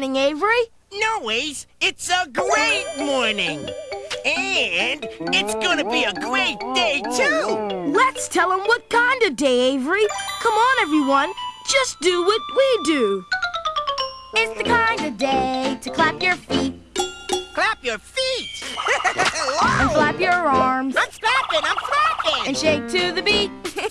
morning, Avery. No, Ace, it's a great morning. And it's gonna be a great day, too. Let's tell them what kind of day, Avery. Come on, everyone. Just do what we do. It's the kind of day to clap your feet Clap your feet. and flap your arms I'm flapping, I'm flapping. and shake to the beat.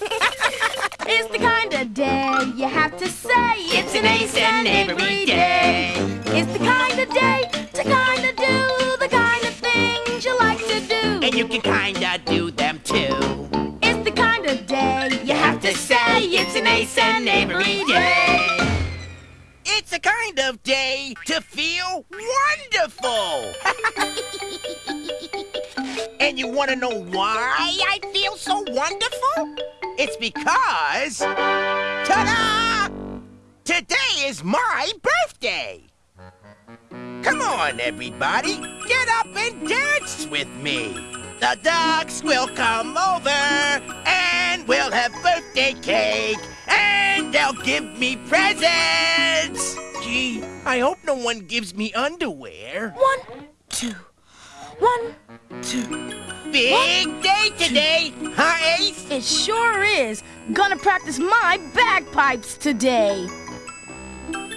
it's the kind of day you have to say it's an Ace and Avery day. It's the kind of day to kind of do the kind of things you like to do. And you can kinda do them too. It's the kind of day you have to say it's an Ace and Avery day. It's a kind of day to feel wonderful. and you want to know why I feel so wonderful? It's because. Ta da! Today is my birthday. Come on, everybody. Get up and dance with me. The ducks will come over and we'll have birthday cake and they'll give me presents. Gee, I hope no one gives me underwear. One, two, one, two. Big day today, huh, Ace? It sure is. Gonna practice my bagpipes today. Ooh.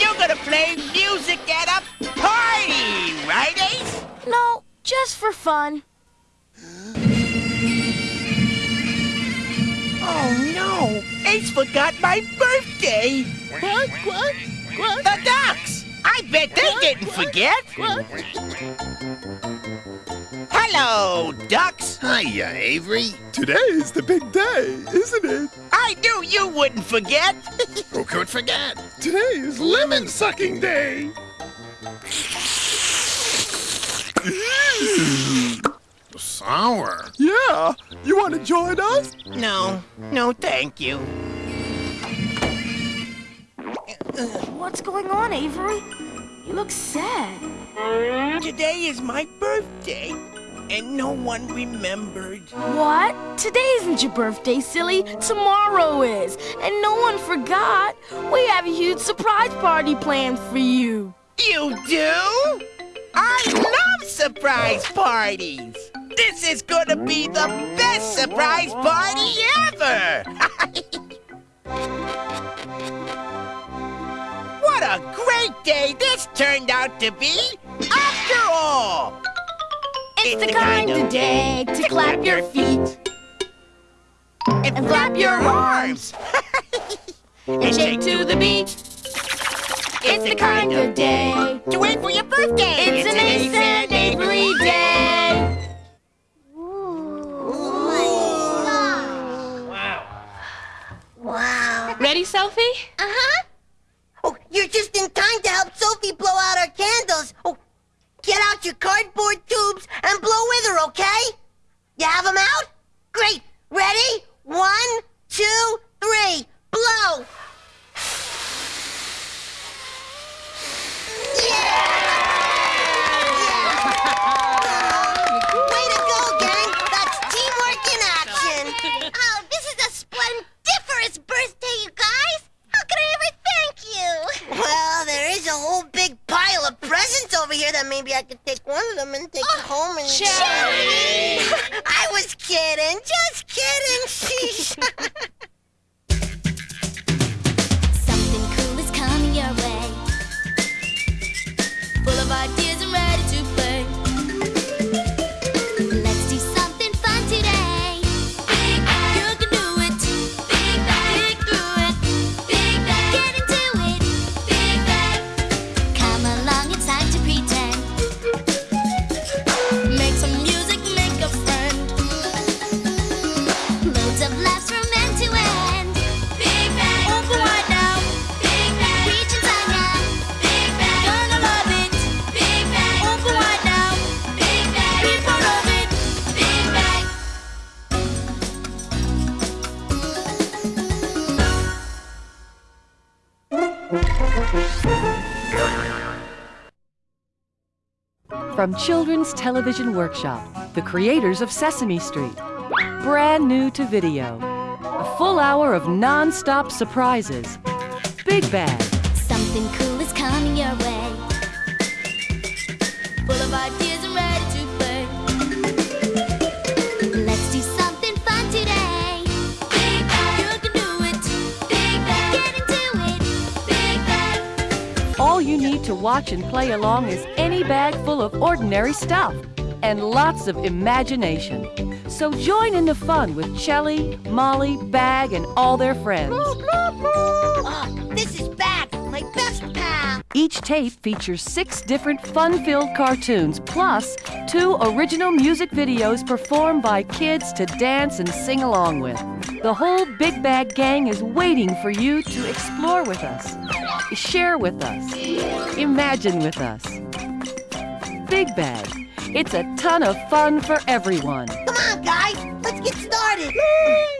You're gonna play music at a party, right, Ace? No, just for fun. Oh no, Ace forgot my birthday. What? What? What? The ducks! I bet they didn't forget. Hello, ducks. Hiya, Avery. Today is the big day, isn't it? I knew you wouldn't forget. Who could forget? Today is lemon sucking day. Sour. Yeah, you want to join us? no, no, thank you. What's going on, Avery? You look sad. Today is my birthday, and no one remembered. What? Today isn't your birthday, silly. Tomorrow is. And no one forgot. We have a huge surprise party planned for you. You do? I love surprise parties. This is gonna be the best surprise party day this turned out to be, after all. It's the kind of day to clap your feet and flap your arms and shake to the beat. It's the kind of day To wait for your birthday. It's an ace and Avery day. Wow. Ready, Sophie? Uh-huh. Oh, you're just in time to help Sophie blow out our candles. Oh, get out your cardboard tubes and blow with her, okay? You have them out? Great. Ready? One, two, three. Blow. Way to go, gang. That's teamwork in action. Oh, this is a splendiferous birthday, you guys! How can I ever thank you? Well, there is a whole big pile of presents over here that maybe I could take one of them and take it home and. I was kidding, just kidding. From Children's Television Workshop, the creators of Sesame Street. Brand new to video. A full hour of non stop surprises, Big Bag. Something cool is coming your way. Need to watch and play along is any bag full of ordinary stuff and lots of imagination. So join in the fun with Chelly, Molly, Bag, and all their friends. Oh, this is Bag, my best pal. Each tape features six different fun filled cartoons, plus two original music videos performed by kids to dance and sing along with. The whole Big Bag Gang is waiting for you to explore with us, share with us, imagine with us. Big Bag. It's a ton of fun for everyone. Come on, guys, let's get started.